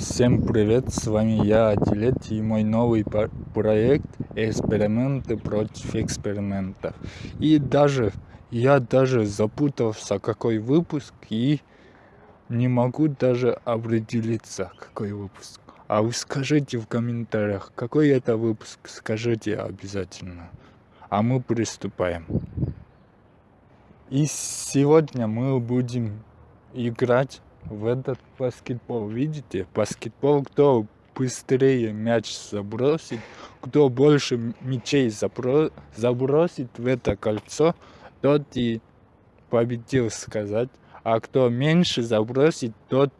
Всем привет, с вами я, Адилет, и мой новый проект «Эксперименты против экспериментов». И даже, я даже запутался, какой выпуск, и не могу даже определиться, какой выпуск. А вы скажите в комментариях, какой это выпуск, скажите обязательно. А мы приступаем. И сегодня мы будем играть в этот баскетбол. Видите, баскетбол, кто быстрее мяч забросит, кто больше мячей забро забросит в это кольцо, тот и победил сказать. А кто меньше забросит, тот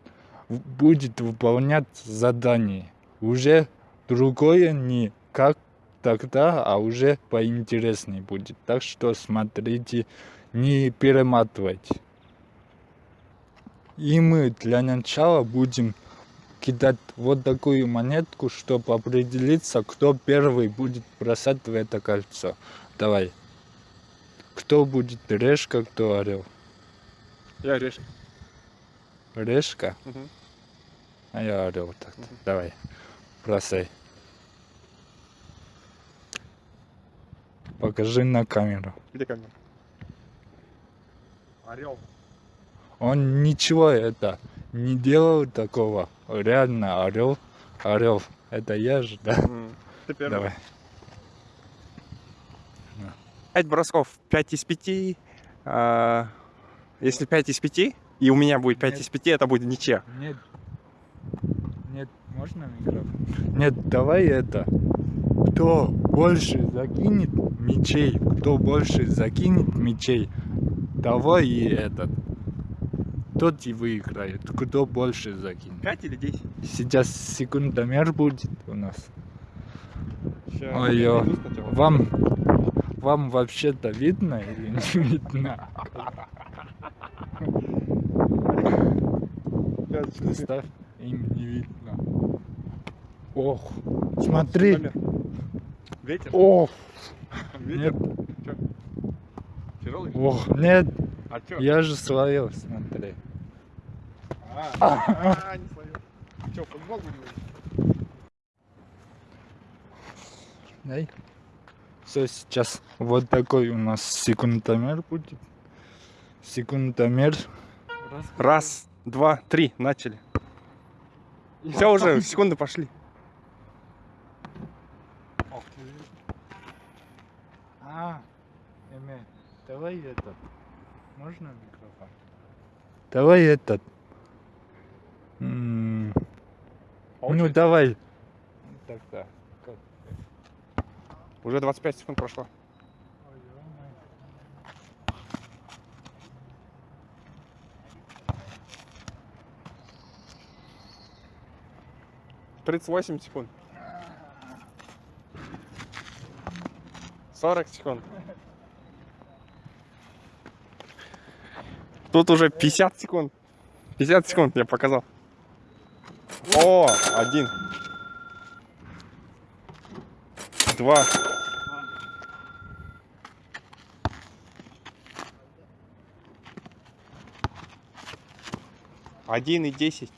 будет выполнять задание. Уже другое не как тогда, а уже поинтереснее будет. Так что смотрите, не перематывайте. И мы для начала будем кидать вот такую монетку, чтобы определиться, кто первый будет бросать в это кольцо. Давай. Кто будет решка, кто орел? Я решка. Решка? Угу. А я орел так. Угу. Давай. Бросай. Покажи на камеру. Где камера? Орел. Он ничего это не делал такого. Реально орел, орел. Это я же, да? Ты первый. Давай. Пять бросков, 5 из 5. А, если 5 из 5, и у меня будет 5 Нет. из 5, это будет ничья. Нет. Нет, можно микрофон? Нет, давай это. Кто больше закинет мечей, кто больше закинет мечей, того и этот тот и выиграет. Кто больше закинет. 5 или 10? Сейчас секундомер будет у нас. Ой. Вам, вам вообще-то видно или не видно? Ставь, им не видно. Ох, смотри. Ветер? Ох. Ветер? Нет. Ох, нет. А? Я же словил, А, не словил. Че, футбол будем? Дай. Все, сейчас вот такой у нас секундомер будет. Секундомер. Раз, два, три, начали. Все уже, секунды пошли. А, Эме, давай этот. Можно микрофон? Давай этот. М -м ну давай. Так-то. Уже 25 секунд прошло. Тридцать восемь секунд. Сорок секунд. Тут уже 50 секунд. 50 секунд я показал. О, один. Два. Один и десять.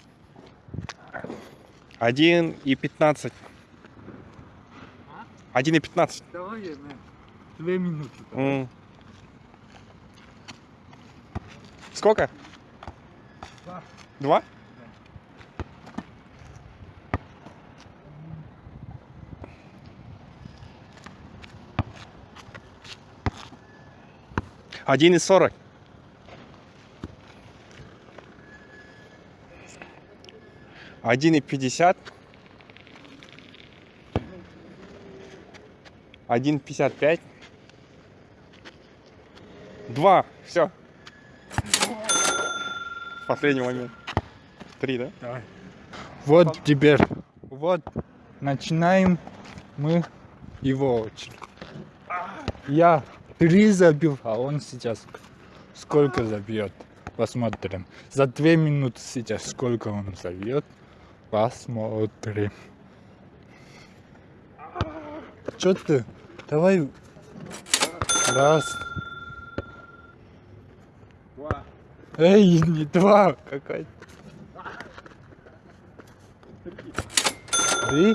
Один и пятнадцать. Один и пятнадцать. Давай, две минуты. Mm. Сколько? Два. Два? Один и сорок. Один и пятьдесят. Один пятьдесят пять. Два. Все. Последний момент. Три, да? Давай. Вот теперь. Вот. Начинаем мы его очередь. Я три забил, а он сейчас сколько забьет? Посмотрим. За две минуты сейчас сколько он забьет? Посмотрим. Что ты? Давай. Раз. Эй, не два, какая Три,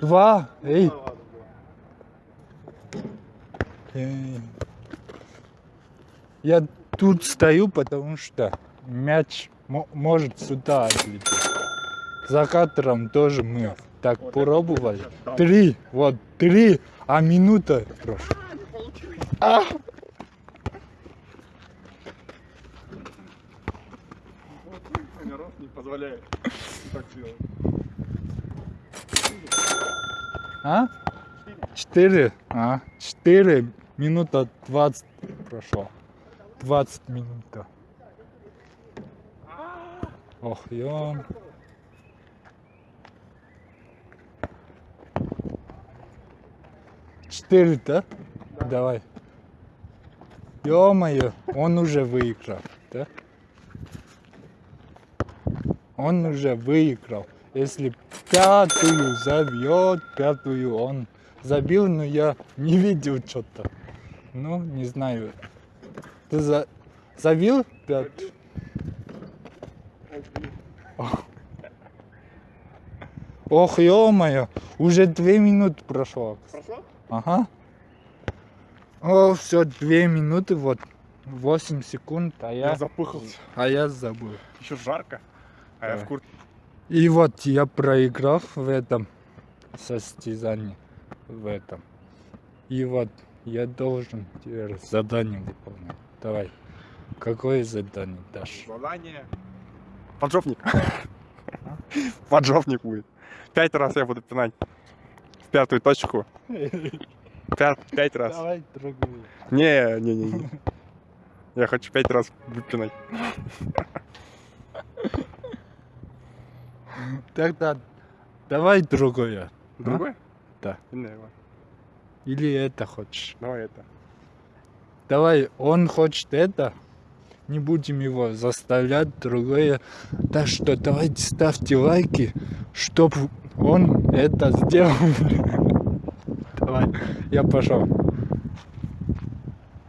два, эй. Я тут стою, потому что мяч мо- может сюда отлететь. За кадром тоже мы так пробовали. Три, вот три, а минута прошла. А! Не позволяет так делать. А? Четыре? А, четыре минута двадцать прошло. Двадцать минут. Ох, ё. Четыре, да? Давай. Ё-моё, он уже выиграл, да? Он уже выиграл. Если пятую забьет, пятую он забил, но я не видел что-то. Ну, не знаю. Ты за... забил пятую? Ох, ё-моё, уже две минуты прошло. Прошло? Ага. О, все, две минуты, вот, 8 секунд, а я, Я запыхался. а я забыл. Еще жарко. А я Давай. в куртке. И вот я проиграл в этом состязании, в этом. И вот я должен теперь задание выполнять. Давай, какое задание дашь? Задание. Поджопник. Поджопник будет. Пять раз я буду пинать. В пятую точку. Пять, пять раз. Давай другую. Не, не, не, не. Я хочу пять раз выпинать. Тогда давай другое. Другой? Да. Не, давай. Или это хочешь? Давай это. Давай, он хочет это. Не будем его заставлять другое. Так что давайте ставьте лайки, чтобы он это сделал. Давай, я пошел.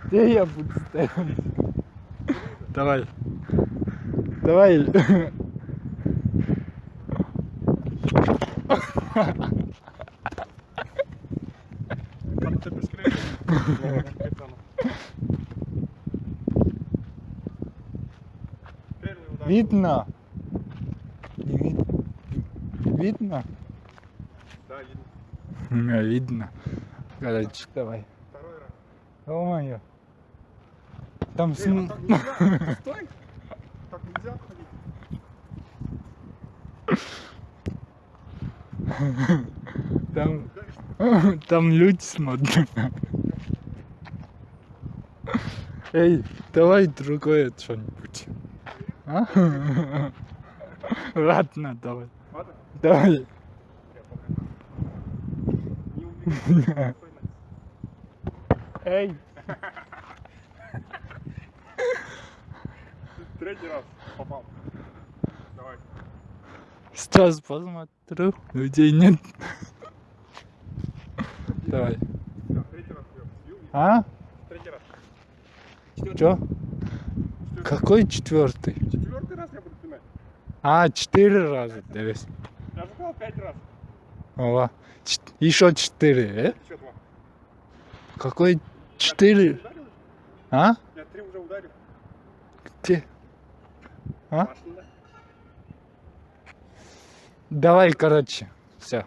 Где я буду стоять? Давай. Давай. Ты быстрее. Первый удар. Видно? Не вид- Видно? Да, видно. Меня видно. Короче, давай. Второй раз. О-моё. Там Эй, см- а. Стой. Так нельзя ходить. Там, там люди смотрят. Эй, давай другое что-нибудь. А? Ладно, давай. Ладно? Давай. Эй. Третий раз попал. Давай. Сейчас посмотрю. Людей нет. Давай. А? Четвёртый. Какой четвертый? Четвертый раз я буду пинать. А, четыре раза. дивись. Я же сказал пять раз. Ова. Ч- Еще четыре, э? Еще два. Какой четыре? А? Я три уже ударил. Где? А? Машина. Давай, короче. Все.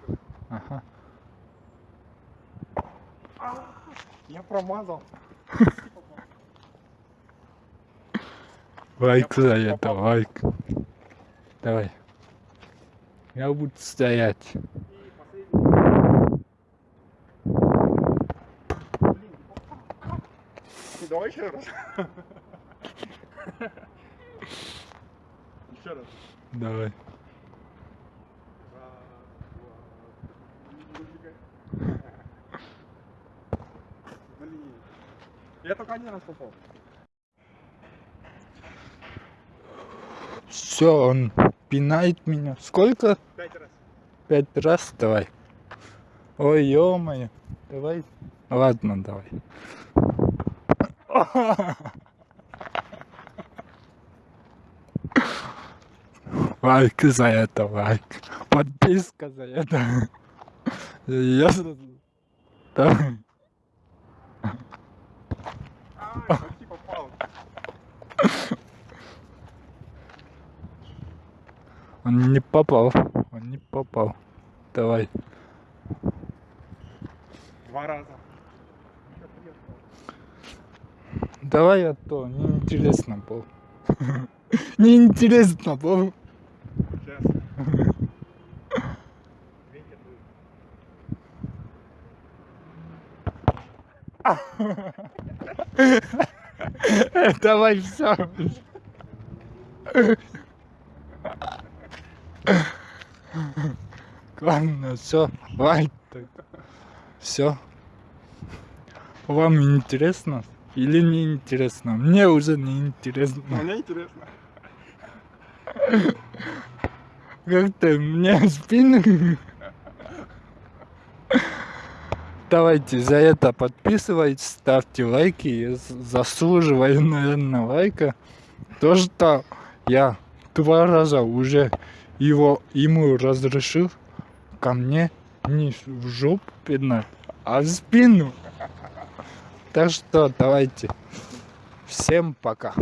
Ага. Я промазал. Лайк за это, лайк. Давай. Я буду стоять. Давай еще раз. Еще раз. Давай. Я только один раз попал. Все, он пинает меня. Сколько? Пять раз. Пять раз? Давай. Ой, ё-моё. Давай. Ладно, давай. Лайк за это, лайк. Подписка за это. Я... Давай. А, почти попал. Он не попал. Он не попал. Давай. Два раза. Давай, а то неинтересно было. Неинтересно дует. Давай все. Ладно, все, лайк. Все. Вам интересно или не интересно? Мне уже не интересно. Мне интересно. Как-то мне спину. Давайте за это подписывайтесь, ставьте лайки. Я заслуживаю, наверное, лайка. То, что я два раза уже его, ему разрешил ко мне не в жопу пинать, а в спину. Так что давайте. Всем пока.